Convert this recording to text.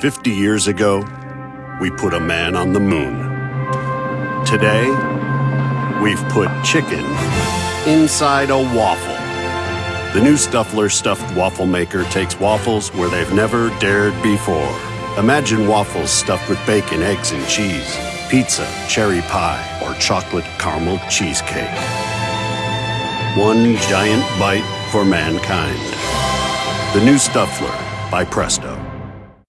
50 years ago, we put a man on the moon. Today, we've put chicken inside a waffle. The new Stuffler stuffed waffle maker takes waffles where they've never dared before. Imagine waffles stuffed with bacon, eggs, and cheese, pizza, cherry pie, or chocolate caramel cheesecake. One giant bite for mankind. The new Stuffler by Presto.